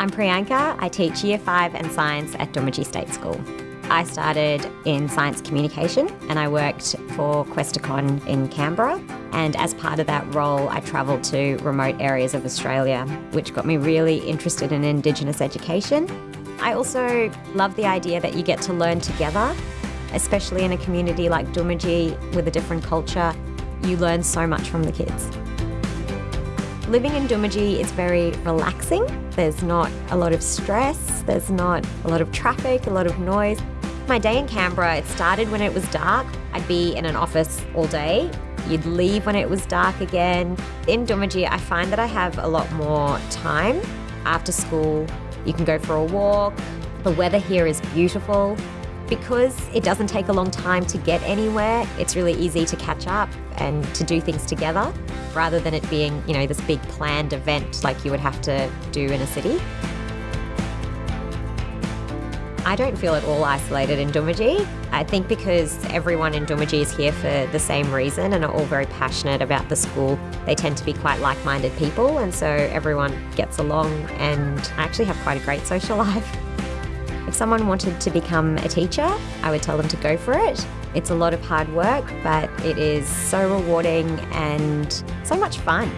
I'm Priyanka. I teach Year 5 and Science at Doomadgee State School. I started in science communication and I worked for Questacon in Canberra. And as part of that role, I travelled to remote areas of Australia, which got me really interested in Indigenous education. I also love the idea that you get to learn together, especially in a community like Doomadgee with a different culture. You learn so much from the kids. Living in Doomadgee is very relaxing. There's not a lot of stress, there's not a lot of traffic, a lot of noise. My day in Canberra, it started when it was dark. I'd be in an office all day. You'd leave when it was dark again. In Doomadgee, I find that I have a lot more time after school. You can go for a walk. The weather here is beautiful. Because it doesn't take a long time to get anywhere, it's really easy to catch up and to do things together rather than it being, you know, this big planned event like you would have to do in a city. I don't feel at all isolated in Doomadgee. I think because everyone in Doomadgee is here for the same reason and are all very passionate about the school, they tend to be quite like-minded people and so everyone gets along and I actually have quite a great social life. If someone wanted to become a teacher, I would tell them to go for it. It's a lot of hard work, but it is so rewarding and so much fun.